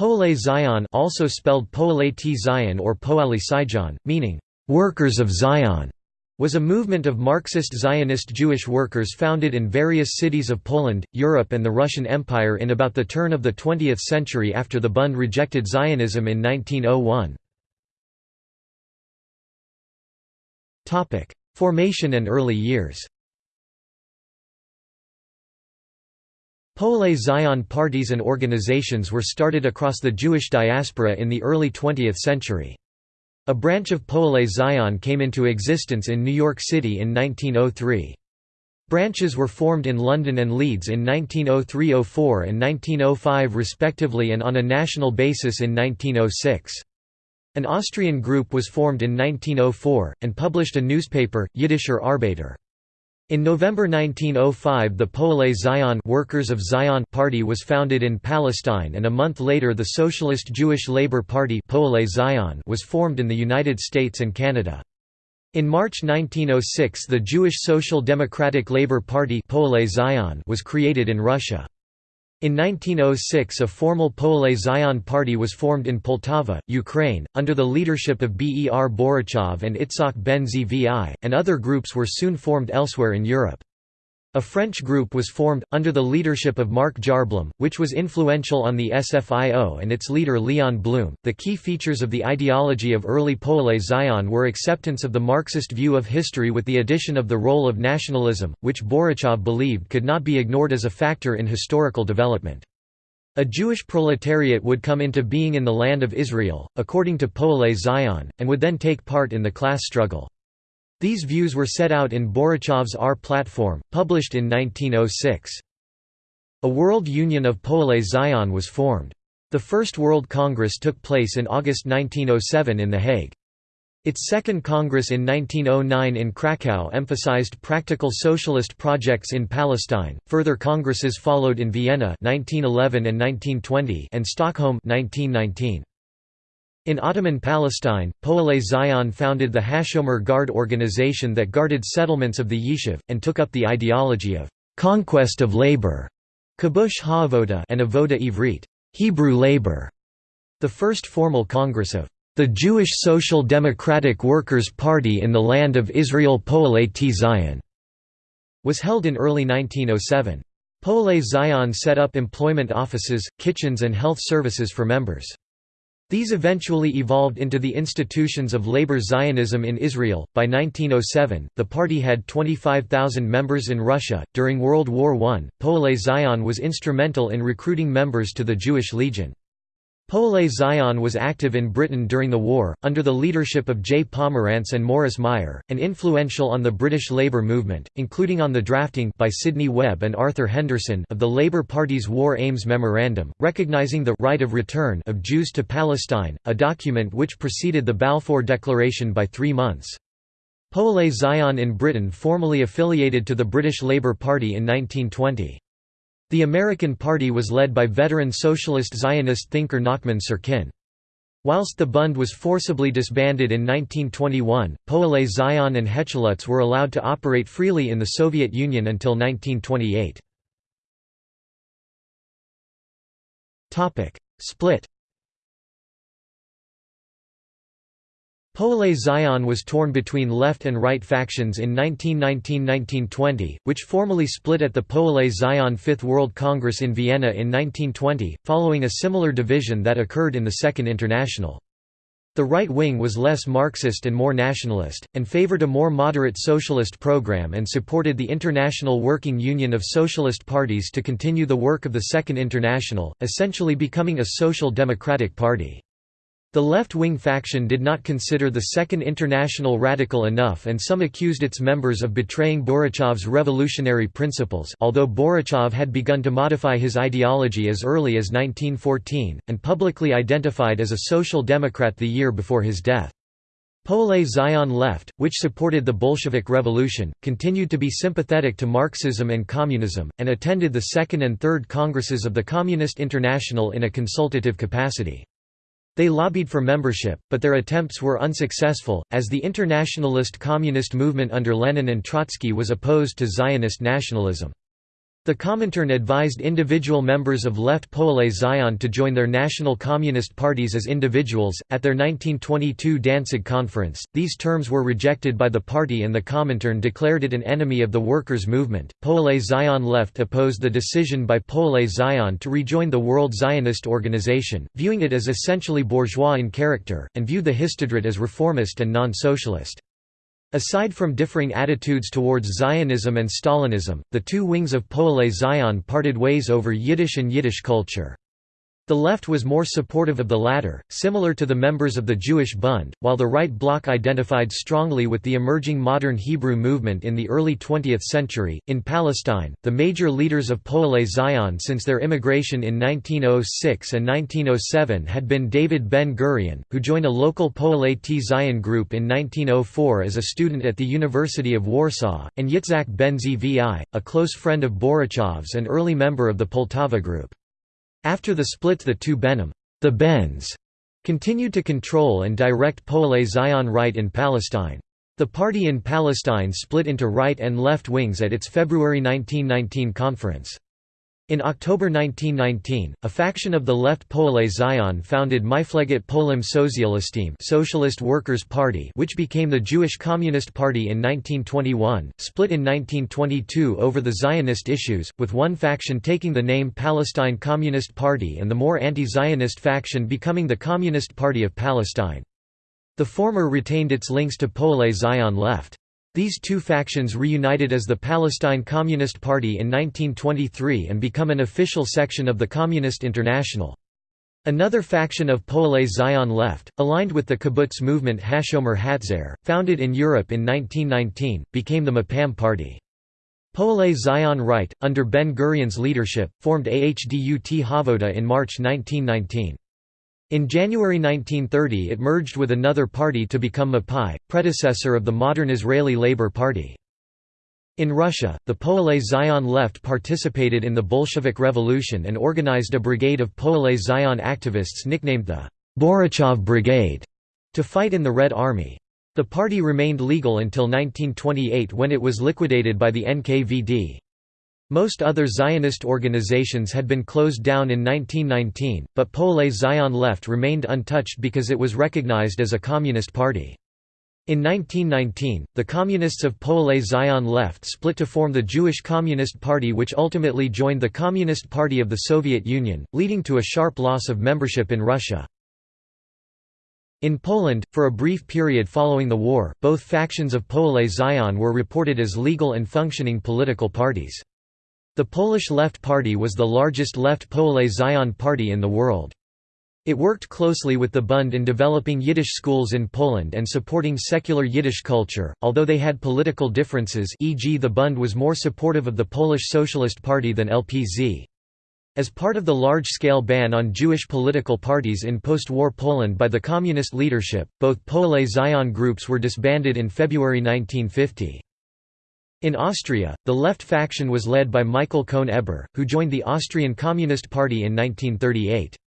Poale Zion also spelled Poale T Zion or Poale Sijon, meaning, "...workers of Zion", was a movement of Marxist Zionist Jewish workers founded in various cities of Poland, Europe and the Russian Empire in about the turn of the 20th century after the Bund rejected Zionism in 1901. Formation and early years Poale Zion parties and organizations were started across the Jewish diaspora in the early 20th century. A branch of Poale Zion came into existence in New York City in 1903. Branches were formed in London and Leeds in 1903–04 and 1905 respectively and on a national basis in 1906. An Austrian group was formed in 1904, and published a newspaper, Yiddischer Arbeiter. In November 1905 the Poale Zion Workers of Zion Party was founded in Palestine and a month later the Socialist Jewish Labour Party Poale Zion was formed in the United States and Canada. In March 1906 the Jewish Social Democratic Labour Party Poale Zion was created in Russia. In 1906 a formal Poale Zion party was formed in Poltava, Ukraine, under the leadership of Ber Borochov and Itzhak ben Zvi, and other groups were soon formed elsewhere in Europe. A French group was formed, under the leadership of Marc Jarblum, which was influential on the SFIO and its leader Leon Blum. The key features of the ideology of early Poale Zion were acceptance of the Marxist view of history with the addition of the role of nationalism, which Borochov believed could not be ignored as a factor in historical development. A Jewish proletariat would come into being in the land of Israel, according to Poale Zion, and would then take part in the class struggle. These views were set out in Borochov's R platform, published in 1906. A World Union of Poale Zion was formed. The First World Congress took place in August 1907 in The Hague. Its second Congress in 1909 in Krakow emphasized practical socialist projects in Palestine. Further congresses followed in Vienna 1911 and 1920 and Stockholm 1919. In Ottoman Palestine, Poale Zion founded the Hashomer Guard organization that guarded settlements of the Yishuv, and took up the ideology of «conquest of labor» Kibush Ha'avoda and Avoda Ivrit Hebrew labor", the first formal congress of the Jewish Social Democratic Workers' Party in the land of Israel Poale T Zion was held in early 1907. Poale Zion set up employment offices, kitchens and health services for members. These eventually evolved into the institutions of labor Zionism in Israel. By 1907, the party had 25,000 members in Russia. During World War I, Poale Zion was instrumental in recruiting members to the Jewish Legion. Poale Zion was active in Britain during the war, under the leadership of J. Pomerantz and Morris Meyer, and influential on the British Labour movement, including on the drafting by Sidney Webb and Arthur Henderson of the Labour Party's War Aims Memorandum, recognising the «right of return» of Jews to Palestine, a document which preceded the Balfour Declaration by three months. Poale Zion in Britain formally affiliated to the British Labour Party in 1920. The American Party was led by veteran socialist Zionist thinker Nachman Syrkin. Whilst the Bund was forcibly disbanded in 1921, Poale Zion and Hechalutz were allowed to operate freely in the Soviet Union until 1928. Split Poale Zion was torn between left and right factions in 1919–1920, which formally split at the Poale Zion Fifth World Congress in Vienna in 1920, following a similar division that occurred in the Second International. The right wing was less Marxist and more nationalist, and favored a more moderate socialist program and supported the International Working Union of Socialist Parties to continue the work of the Second International, essentially becoming a social democratic party. The left-wing faction did not consider the Second International radical enough and some accused its members of betraying Borochov's revolutionary principles although Borochov had begun to modify his ideology as early as 1914, and publicly identified as a social democrat the year before his death. Poale Zion left, which supported the Bolshevik Revolution, continued to be sympathetic to Marxism and communism, and attended the second and third congresses of the Communist International in a consultative capacity. They lobbied for membership, but their attempts were unsuccessful, as the internationalist communist movement under Lenin and Trotsky was opposed to Zionist nationalism. The Comintern advised individual members of Left Poale Zion to join their national communist parties as individuals. At their 1922 Danzig conference, these terms were rejected by the party and the Comintern declared it an enemy of the workers' movement. Poale Zion Left opposed the decision by Poale Zion to rejoin the World Zionist Organization, viewing it as essentially bourgeois in character, and viewed the Histadrut as reformist and non socialist. Aside from differing attitudes towards Zionism and Stalinism, the two wings of Poale Zion parted ways over Yiddish and Yiddish culture. The left was more supportive of the latter, similar to the members of the Jewish Bund, while the right bloc identified strongly with the emerging modern Hebrew movement in the early 20th century. In Palestine, the major leaders of Poale Zion since their immigration in 1906 and 1907 had been David Ben Gurion, who joined a local Poale T Zion group in 1904 as a student at the University of Warsaw, and Yitzhak Ben Zvi, a close friend of Borochov's and early member of the Poltava group. After the split the two Benim the Bens, continued to control and direct Poale Zion right in Palestine. The party in Palestine split into right and left wings at its February 1919 conference. In October 1919, a faction of the left Poale Zion founded Mifleget Polim Sozialistim Socialist Workers' Party which became the Jewish Communist Party in 1921, split in 1922 over the Zionist issues, with one faction taking the name Palestine Communist Party and the more anti-Zionist faction becoming the Communist Party of Palestine. The former retained its links to Poale Zion left. These two factions reunited as the Palestine Communist Party in 1923 and become an official section of the Communist International. Another faction of Poale Zion left, aligned with the kibbutz movement Hashomer Hatzair, founded in Europe in 1919, became the Mapam Party. Poale Zion Right, under Ben Gurion's leadership, formed Ahdut Havoda in March 1919. In January 1930 it merged with another party to become Mapai, predecessor of the modern Israeli Labour Party. In Russia, the Poale Zion left participated in the Bolshevik Revolution and organized a brigade of Poale Zion activists nicknamed the Borochov Brigade to fight in the Red Army. The party remained legal until 1928 when it was liquidated by the NKVD. Most other Zionist organizations had been closed down in 1919, but Poale Zion Left remained untouched because it was recognized as a communist party. In 1919, the Communists of Poale Zion Left split to form the Jewish Communist Party which ultimately joined the Communist Party of the Soviet Union, leading to a sharp loss of membership in Russia. In Poland, for a brief period following the war, both factions of Poale Zion were reported as legal and functioning political parties. The Polish Left Party was the largest left Poale Zion party in the world. It worked closely with the Bund in developing Yiddish schools in Poland and supporting secular Yiddish culture, although they had political differences e.g. the Bund was more supportive of the Polish Socialist Party than LPZ. As part of the large-scale ban on Jewish political parties in post-war Poland by the communist leadership, both Poale Zion groups were disbanded in February 1950. In Austria, the left faction was led by Michael Cohn-Eber, who joined the Austrian Communist Party in 1938.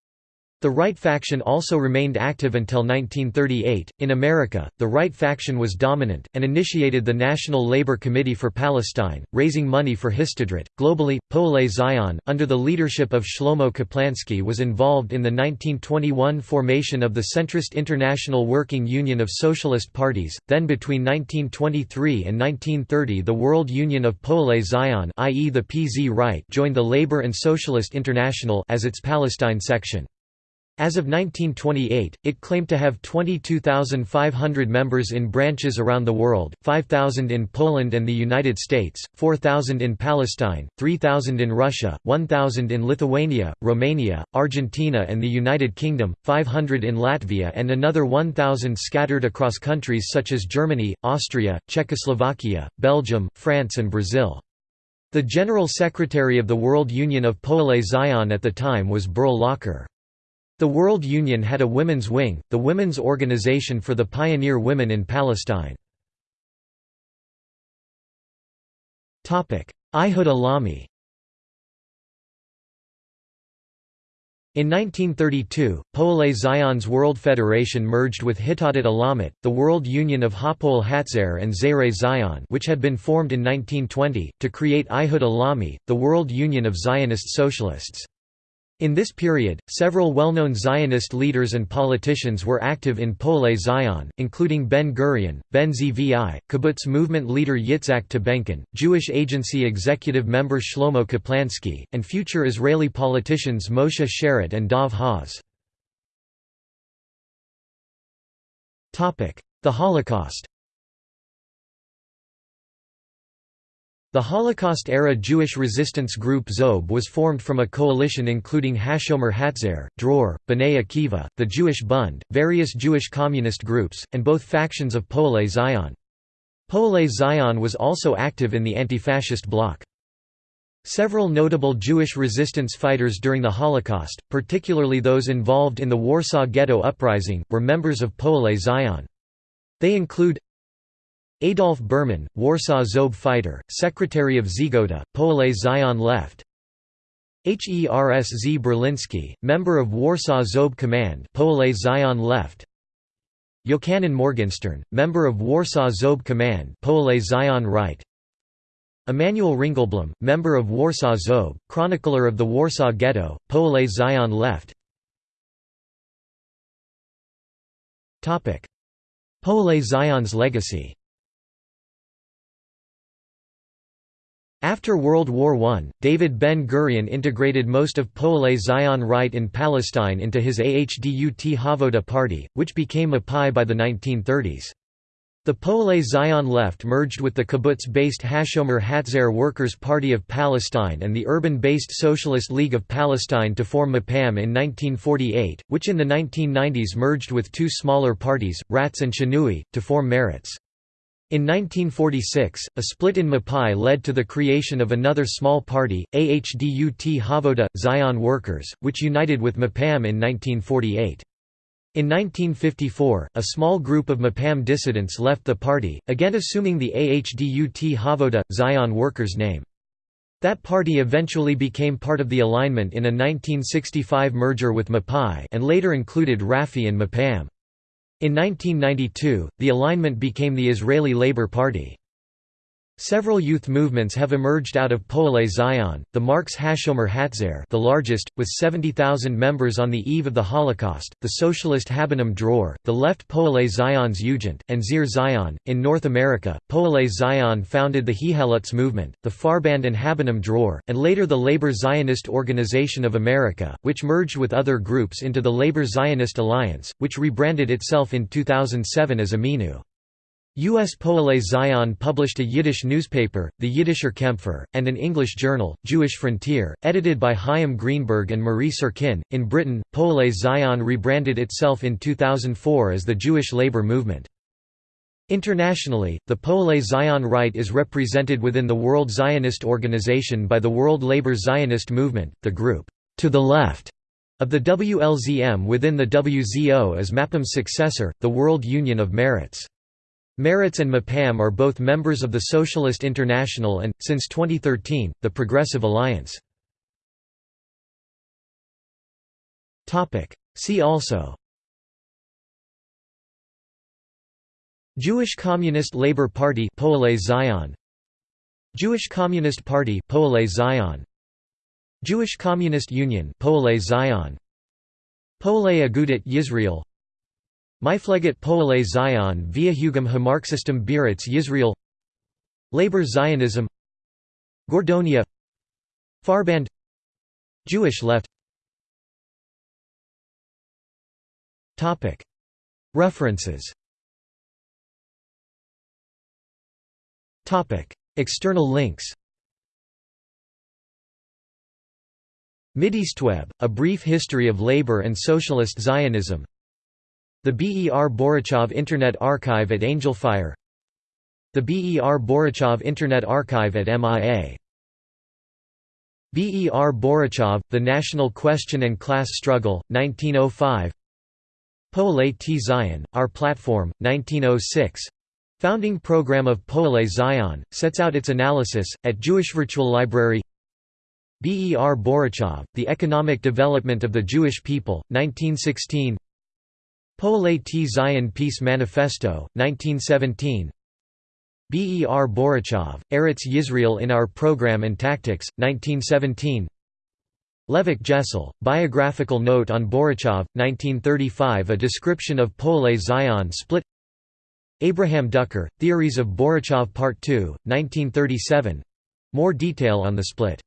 The right faction also remained active until 1938. In America, the right faction was dominant, and initiated the National Labor Committee for Palestine, raising money for Histadrut. Globally, Poale Zion, under the leadership of Shlomo Kaplansky, was involved in the 1921 formation of the centrist International Working Union of Socialist Parties. Then, between 1923 and 1930, the World Union of Poale Zion, i.e., the PZ Right, joined the Labor and Socialist International as its Palestine section. As of 1928, it claimed to have 22,500 members in branches around the world, 5,000 in Poland and the United States, 4,000 in Palestine, 3,000 in Russia, 1,000 in Lithuania, Romania, Argentina and the United Kingdom, 500 in Latvia and another 1,000 scattered across countries such as Germany, Austria, Czechoslovakia, Belgium, France and Brazil. The General Secretary of the World Union of Poale Zion at the time was Berl Locker. The World Union had a women's wing, the Women's Organization for the Pioneer Women in Palestine. Ihud Alami In 1932, Poale Zion's World Federation merged with Hitadat Alamut, the World Union of Hapoel Hatzair and Zayre Zion which had been formed in 1920, to create Ihud Alami, the World Union of Zionist Socialists. In this period, several well-known Zionist leaders and politicians were active in Poale Zion, including Ben-Gurion, Ben Zvi, kibbutz movement leader Yitzhak Tabenkin, Jewish Agency executive member Shlomo Kaplansky, and future Israeli politicians Moshe Sharett and Dov Hoz. The Holocaust The Holocaust-era Jewish resistance group Zob was formed from a coalition including Hashomer Hatzair, Dror, B'nai Akiva, the Jewish Bund, various Jewish communist groups, and both factions of Poale Zion. Poale Zion was also active in the anti-fascist bloc. Several notable Jewish resistance fighters during the Holocaust, particularly those involved in the Warsaw Ghetto Uprising, were members of Poale Zion. They include Adolf Berman, Warsaw Zob fighter, secretary of Żegota, Poale Zion Left. Hersz Berlinski, member of Warsaw Zob Command Poale Zion Left. Yochanan Morgenstern, member of Warsaw Zob Command Poale Zion Right. Emanuel Ringelblum, member of Warsaw Zob, chronicler of the Warsaw Ghetto, Poale Zion Left. Poale Zion's legacy After World War I, David Ben-Gurion integrated most of Poale Zion right in Palestine into his Ahdut Havoda party, which became a Mapai by the 1930s. The Poale Zion left merged with the kibbutz-based Hashomer Hatzair Workers' Party of Palestine and the urban-based Socialist League of Palestine to form Mapam in 1948, which in the 1990s merged with two smaller parties, Ratz and Shinui, to form Meretz. In 1946, a split in Mapai led to the creation of another small party, Ahdut Havoda, Zion Workers, which united with Mapam in 1948. In 1954, a small group of Mapam dissidents left the party, again assuming the Ahdut Havoda, Zion Workers name. That party eventually became part of the alignment in a 1965 merger with Mapai and later included Rafi and Mapam. In 1992, the alignment became the Israeli Labour Party. Several youth movements have emerged out of Poale Zion, the Marx Hashomer Hatzair the largest, with 70,000 members on the eve of the Holocaust, the socialist Habonim Dror, the left Poale Zion's Ugent, and Zir Zion. In North America, Poale Zion founded the Hechalutz movement, the Farband and Habonim Dror, and later the Labor Zionist Organization of America, which merged with other groups into the Labor Zionist Alliance, which rebranded itself in 2007 as Ameinu. U.S. Poale Zion published a Yiddish newspaper, the Yiddisher Kämpfer, and an English journal, Jewish Frontier, edited by Chaim Greenberg and Marie Syrkin. In Britain, Poale Zion rebranded itself in 2004 as the Jewish Labour Movement. Internationally, the Poale Zion Right is represented within the World Zionist Organization by the World Labour Zionist Movement, the group, to the left of the WLZM within the WZO as Mapam's successor, the World Union of Meretz. Meretz and Mapam are both members of the Socialist International and, since 2013, the Progressive Alliance. See also Jewish Communist Labour Party Zion. Jewish Communist Party Zion. Jewish Communist Union Zion. Agudat Yisrael Mifleget Poale Zion via Hugam Hamarxistum Biretz Yisrael. Labor Zionism. Gordonia. Farband. Jewish left. References. External links. Mideastweb, A Brief History of Labor and Socialist Zionism the BER Borochov Internet Archive at Angelfire The BER Borochov Internet Archive at MIA BER Borochov, The National Question and Class Struggle, 1905 Poale T. Zion, Our Platform, 1906 Founding Program of Poale Zion, sets out its analysis, at Jewish Virtual Library. Ber Borochov, The Economic Development of the Jewish People, 1916 Poale T. Zion Peace Manifesto, 1917 Ber Borochov, Eretz Yisrael in Our Program and Tactics, 1917 Levik Jessel, Biographical Note on Borochov, 1935 A description of Poale Zion split. Abraham Duker, Theories of Borochov Part 2, 1937 more detail on the split